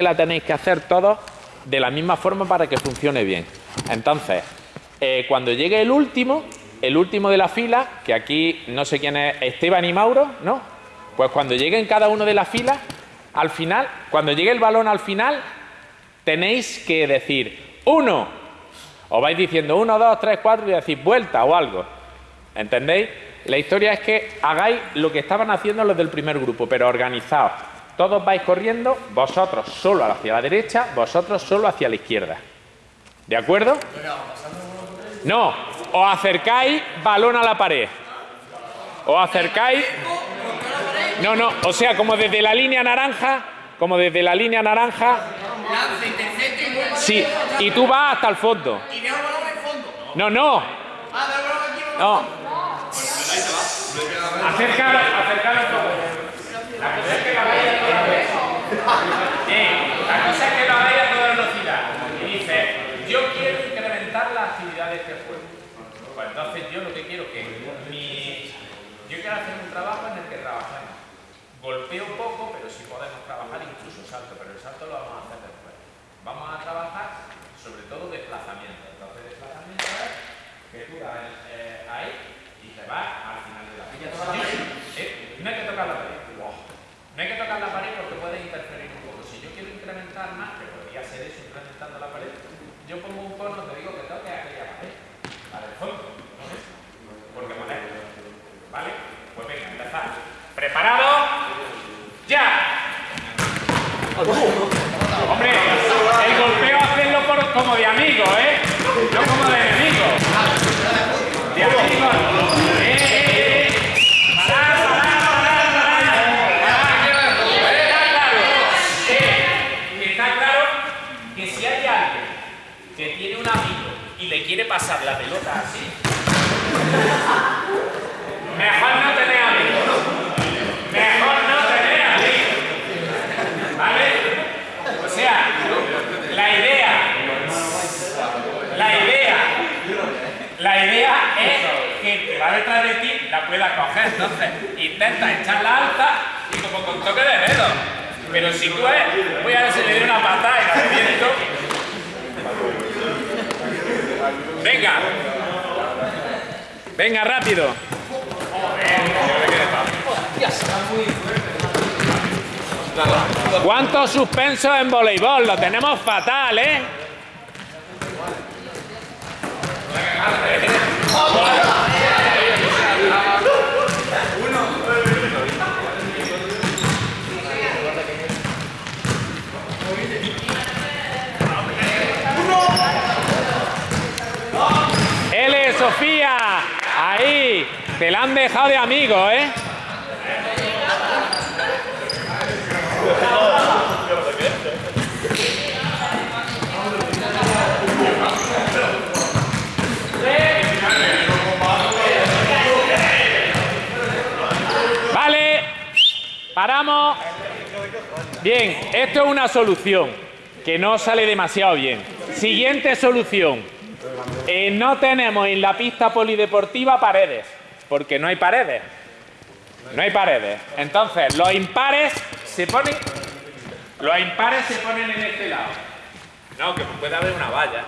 la tenéis que hacer todos de la misma forma para que funcione bien. Entonces, eh, cuando llegue el último, el último de la fila, que aquí no sé quién es, Esteban y Mauro, ¿no? Pues cuando lleguen cada uno de las filas, al final, cuando llegue el balón al final, tenéis que decir uno. O vais diciendo uno, dos, tres, cuatro y decís vuelta o algo. ¿Entendéis? La historia es que hagáis lo que estaban haciendo los del primer grupo, pero organizados. Todos vais corriendo, vosotros solo hacia la derecha, vosotros solo hacia la izquierda. ¿De acuerdo? No, os acercáis balón a la pared. Os acercáis... No, no, o sea, como desde la línea naranja, como desde la línea naranja... Sí, y tú vas hasta el fondo. No, no. No. Acercar, acercar un poco. La cosa es que la vaya a toda velocidad. Bien, la cosa es que la vaya a toda velocidad. Y dice, yo quiero incrementar la actividad de este juego. Pues lo que quiero que mi... Yo quiero hacer un trabajo en el que trabajemos. Golpeo poco, pero si podemos trabajar incluso salto, pero el salto lo vamos a hacer después. Vamos a trabajar sobre todo desplazamiento. Entonces desplazamiento es que tú das eh, ahí y te vas al final de la. Eh, no hay que tocar la pared. No hay que tocar la pared porque puede interferir un poco. Si yo quiero incrementar más, que podría ser eso incrementando la pared, yo pongo un cono, te digo que toque aquella pared. Al fondo, no es. Porque molesto. ¿Vale? Pues venga, empezar. ¿Preparado? ¡Ya! Hombre, el golpeo hacerlo por, como de amigo, ¿eh? No como de enemigo. De amigo. ¡Eh, eh, eh! Está claro, eh, está claro que si hay alguien que tiene un amigo y le quiere pasar la pelota así, no tener amigos. Mejor no tener amigos. ¿Vale? O sea, la idea, la idea, la idea es que el que va detrás de ti la pueda coger. Entonces, intenta echarla alta y como con toque de dedo. Pero si tú es, voy a ver si le doy una patada y la reviento. Venga. Venga, rápido. ¿Cuántos suspensos en voleibol? Lo tenemos fatal, ¿eh? Ahí, te la han dejado de amigo, ¿eh? Vale, paramos. Bien, esto es una solución que no sale demasiado bien. Siguiente solución. Eh, no tenemos en la pista polideportiva paredes, porque no hay paredes. No hay paredes. Entonces, los impares se ponen. Los impares se ponen en este lado. No, que puede haber una valla.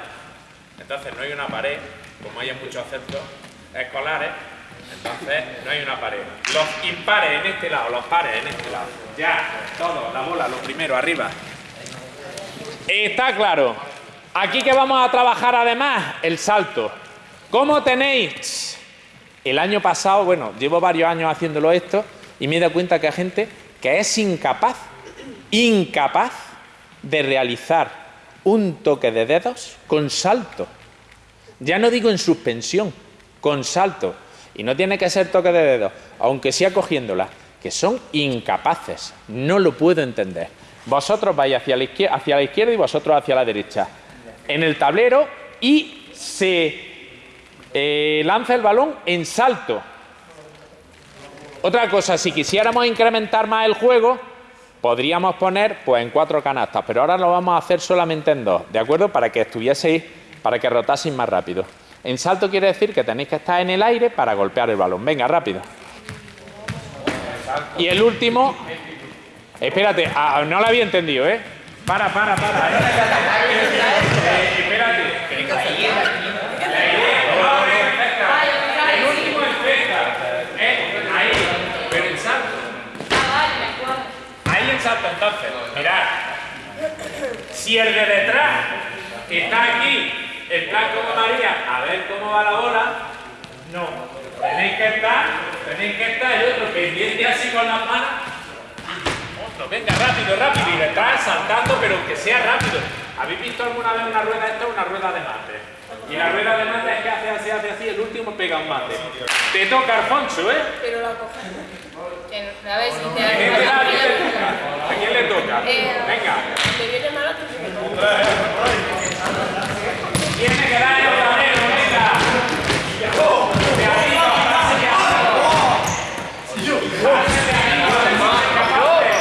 Entonces no hay una pared, como hay en muchos centros escolares. Entonces no hay una pared. Los impares en este lado, los pares en este lado. Ya, todo, la bola, lo primero, arriba. Está claro. Aquí que vamos a trabajar además, el salto. ¿Cómo tenéis? El año pasado, bueno, llevo varios años haciéndolo esto y me he dado cuenta que hay gente que es incapaz, incapaz de realizar un toque de dedos con salto. Ya no digo en suspensión, con salto. Y no tiene que ser toque de dedos, aunque sea cogiéndola, que son incapaces. No lo puedo entender. Vosotros vais hacia la izquierda, hacia la izquierda y vosotros hacia la derecha. En el tablero y se eh, lanza el balón en salto. Otra cosa, si quisiéramos incrementar más el juego, podríamos poner pues en cuatro canastas, pero ahora lo vamos a hacer solamente en dos, ¿de acuerdo? Para que estuvieseis, para que rotaseis más rápido. En salto quiere decir que tenéis que estar en el aire para golpear el balón. Venga, rápido. Y el último, espérate, ah, no lo había entendido, ¿eh? Para, para, para. Eh, espérate. El último es cerca. Eh, ahí. Pero en salto. Ahí en salto entonces. Mirad. Si el de detrás está aquí, en plan como María, a ver cómo va la bola, no. Tenéis que estar, tenéis que estar el otro pendiente así con las manos. Otro, venga, rápido, rápido. Y detrás saltando, pero que sea rápido. ¿Habéis visto alguna vez una rueda? Esto es una rueda de mate. Y la rueda de mate es que hace así, hace así, el último pega un mate. Te toca, Alfonso, ¿eh? Pero la coge. A ver si te ¿A quién le le toca? ¿A quién le? Eh, Venga. Te viene mal a tu Tiene que darle otra vez, venga. De arriba, pase de arriba. Pase de arriba, capaces.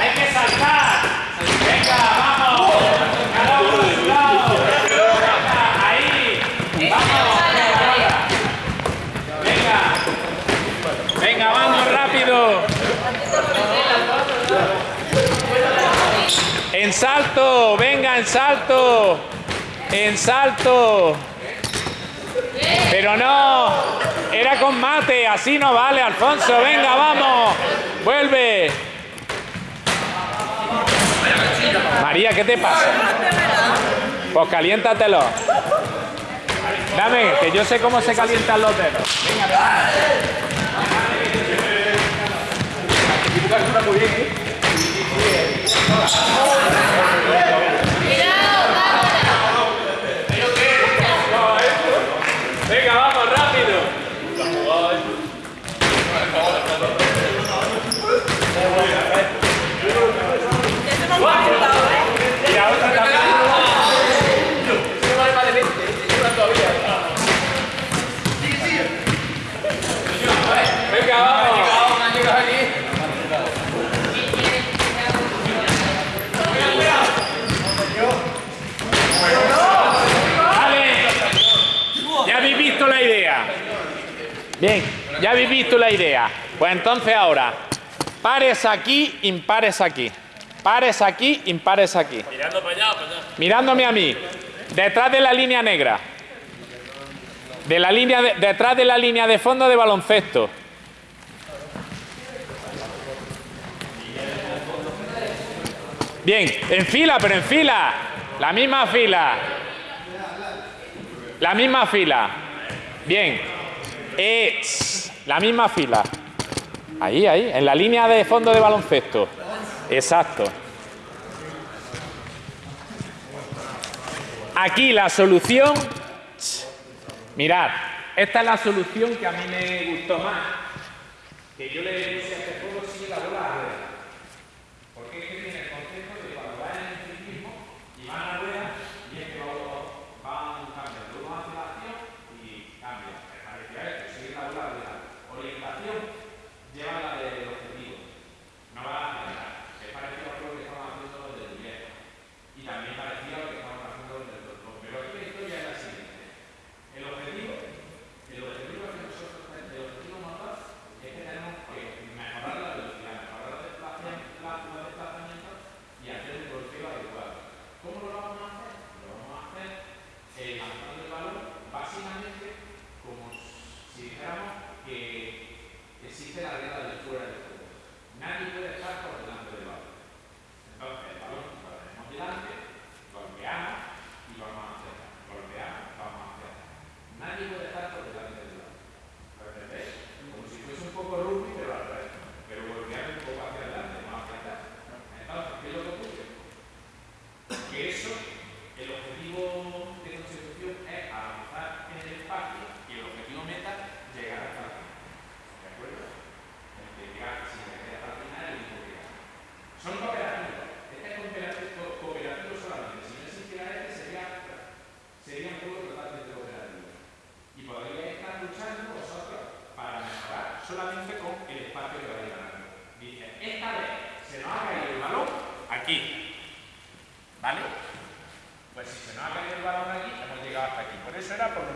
Hay que saltar. Venga, vamos. Cada uno de su lado. Venga, ahí. Vamos. Venga. Venga, vamos rápido. En salto, venga, en salto. En salto. Pero no, era con mate, así no vale, Alfonso. Venga, vamos. Vuelve. María, ¿qué te pasa? Pues caliéntatelo. Dame, que yo sé cómo se calientan los dedos. Venga, Bien, ya habéis visto la idea. Pues entonces ahora, pares aquí, impares aquí. Pares aquí, impares aquí. Mirando para allá, para allá. Mirándome a mí. Detrás de la línea negra. De la línea de- detrás de la línea de fondo de baloncesto. Bien, en fila, pero en fila. La misma fila. La misma fila. Bien. Es la misma fila. Ahí, ahí, en la línea de fondo de baloncesto. Exacto. Aquí la solución. Mirad, esta es la solución que a mí me gustó más. Que yo le puse a este juego sigue la bola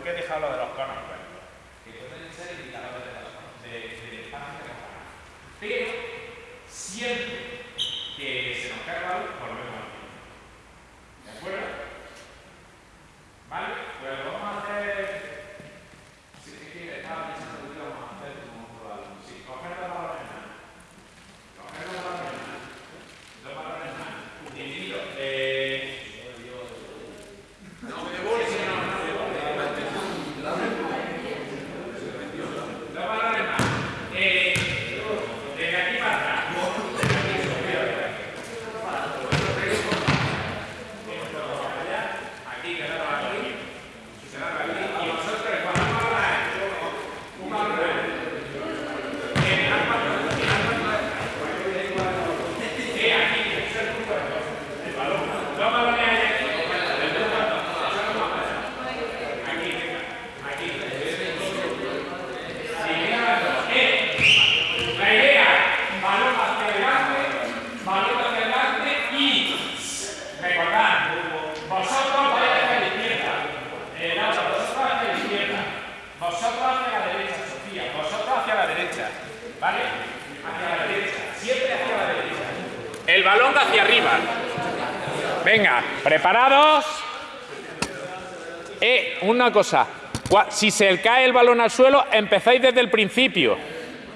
qué he dejado lo de los conos iguales? Que pueden ser indicadores de los conos, de, de espacio que Pero, siempre que se nos carga la luz, volvemos al tiempo. ¿De acuerdo? ¿Vale? Luego, ¿vale? Hacia la derecha, siempre hacia la derecha. El balón hacia arriba. Venga, preparados. Eh, una cosa. Si se cae el balón al suelo, empezáis desde el principio.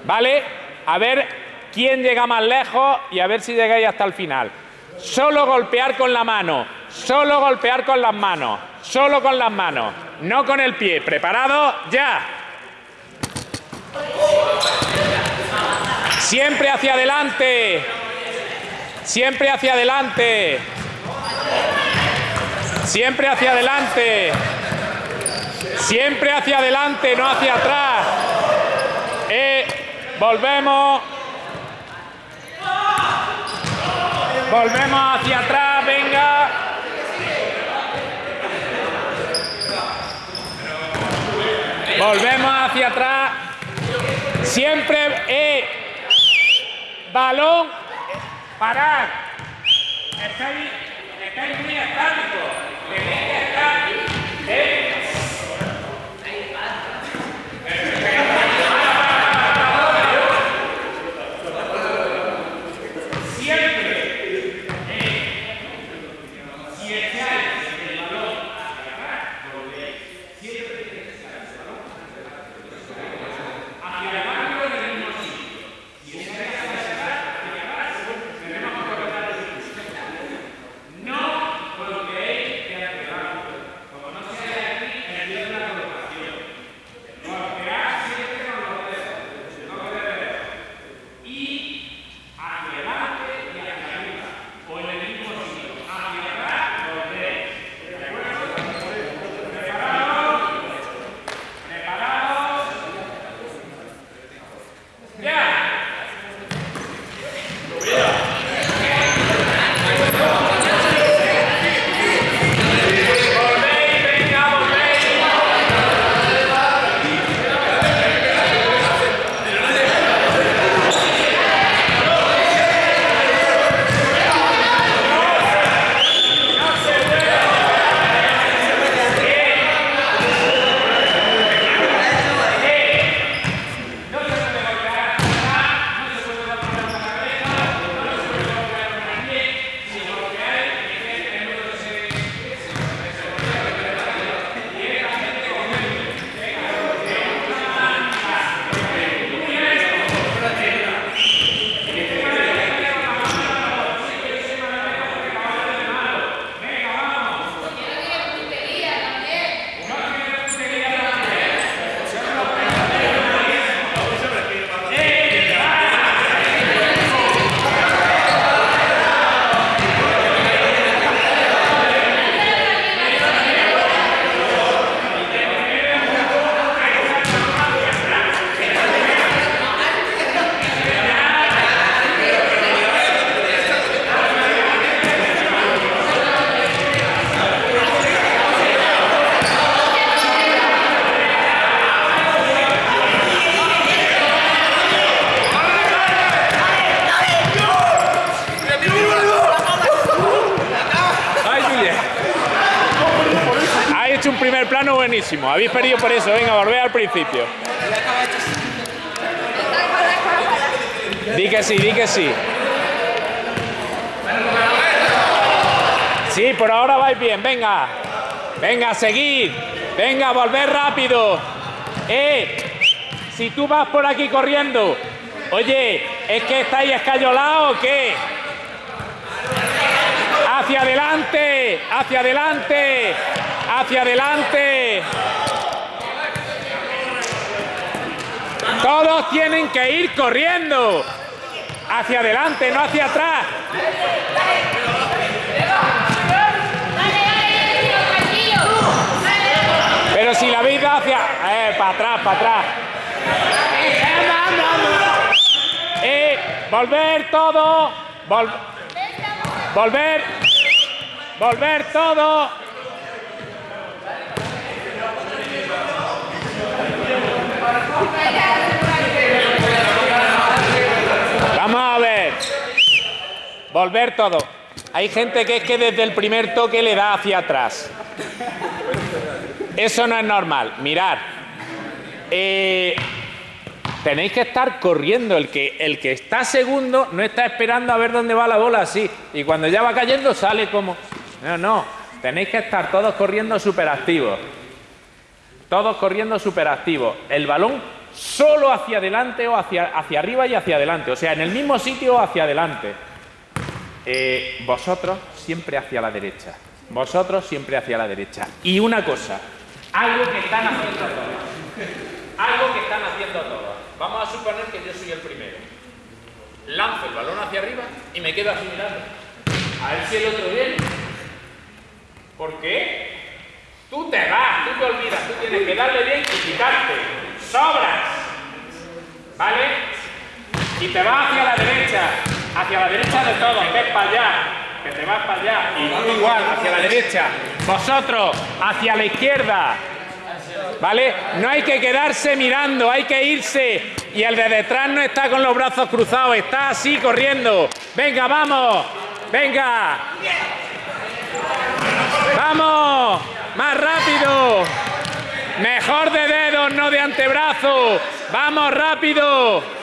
¿Vale? A ver quién llega más lejos y a ver si llegáis hasta el final. Solo golpear con la mano. Solo golpear con las manos. Solo con las manos. No con el pie. ¿Preparados? ¡Ya! Siempre hacia adelante. Siempre hacia adelante. Siempre hacia adelante. Siempre hacia adelante, no hacia atrás. Eh, volvemos. Volvemos hacia atrás, venga. Volvemos hacia atrás. Siempre, eh, balón, parad. Estáis, estáis muy estáticos. Tenéis que estar, Habéis perdido por eso. Venga, volver al principio. Di que sí, di que sí. Sí, por ahora vais bien. Venga. Venga, seguid. Venga, volver rápido. Eh, si tú vas por aquí corriendo, oye, ¿es que estáis escayolados o qué? Hacia adelante, hacia adelante, hacia adelante. Todos tienen que ir corriendo. Hacia adelante, no hacia atrás. Pero si la vida hacia... Eh, para atrás, para atrás. Eh, volver todo. volver. Volver todo. Vamos a ver. Volver todo. Hay gente que es que desde el primer toque le da hacia atrás. Eso no es normal. Mirad. Eh, tenéis que estar corriendo. El que, el que está segundo no está esperando a ver dónde va la bola así. Y cuando ya va cayendo sale como... No, no. Tenéis que estar todos corriendo súper activos. Todos corriendo súper activos. El balón solo hacia adelante o hacia, hacia arriba y hacia adelante. O sea, en el mismo sitio o hacia adelante. Eh, vosotros siempre hacia la derecha. Vosotros siempre hacia la derecha. Y una cosa, algo que están haciendo todos. Algo que están haciendo todos. Vamos a suponer que yo soy el primero. Lanzo el balón hacia arriba y me quedo así mirando. A ver si el otro viene. ¿Por qué? Tú te vas, tú te olvidas, tú tienes que darle bien y quitarte. Sobras. ¿Vale? Y te vas hacia la derecha, hacia la derecha de todos, ves para allá, que te vas para allá, y tú igual, hacia la derecha. Vosotros, hacia la izquierda. ¿Vale? No hay que quedarse mirando, hay que irse. Y el de detrás no está con los brazos cruzados, está así corriendo. Venga, vamos. Venga. Vamos. Más rápido. Mejor de dedos, no de antebrazo. Vamos rápido.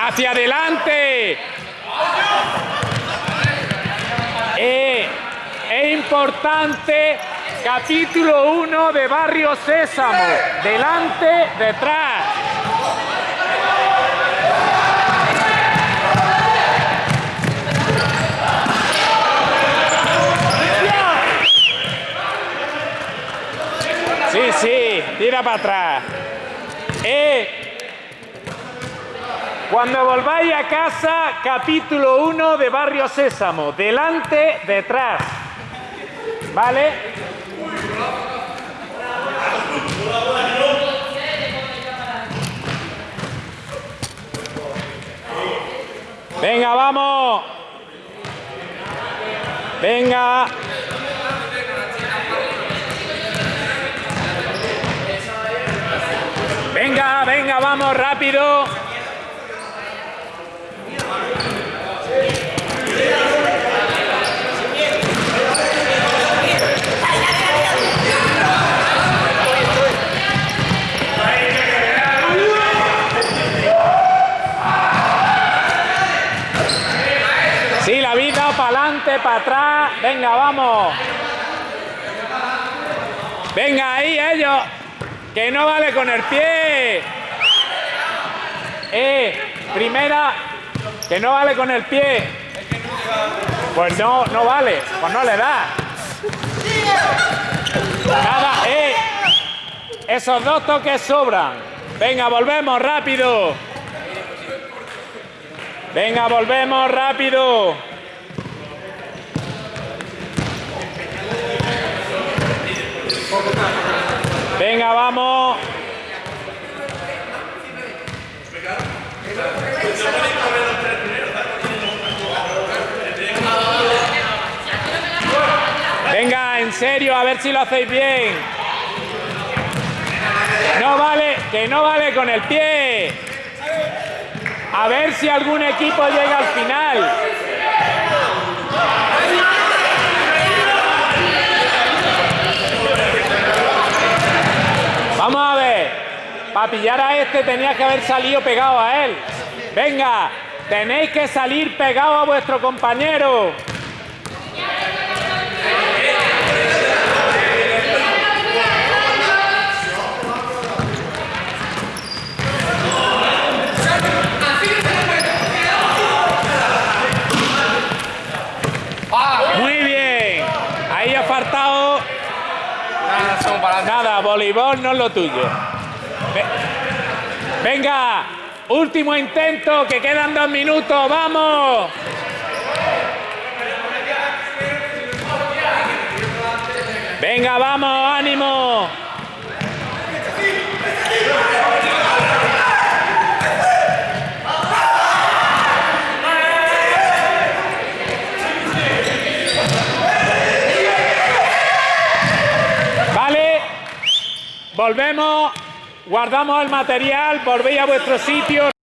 Hacia adelante. Eh, es importante, capítulo 1 de Barrio Sésamo. Delante, detrás. Sí, sí, tira para atrás. Eh, cuando volváis a casa, capítulo 1 de Barrio Sésamo. Delante, detrás. ¿Vale? Venga, vamos. Venga. Venga, venga, vamos rápido. para adelante, atrás. Venga, vamos. Venga, ahí ellos. Que no vale con el pie. Eh, primera. Que no vale con el pie. Pues no, no vale. Pues no le da. Nada, eh. Esos dos toques sobran. Venga, volvemos rápido. Venga, volvemos rápido. Venga, vamos. Venga, en serio, a ver si lo hacéis bien. No vale, que no vale con el pie. A ver si algún equipo llega al final. Vamos a ver. Para pillar a este tenía que haber salido pegado a él. Venga, tenéis que salir pegado a vuestro compañero. Voleibol no es lo tuyo. Venga, último intento, que quedan dos minutos, vamos. Venga, vamos, ánimo. Volvemos, guardamos el material, volvéis a vuestro sitio.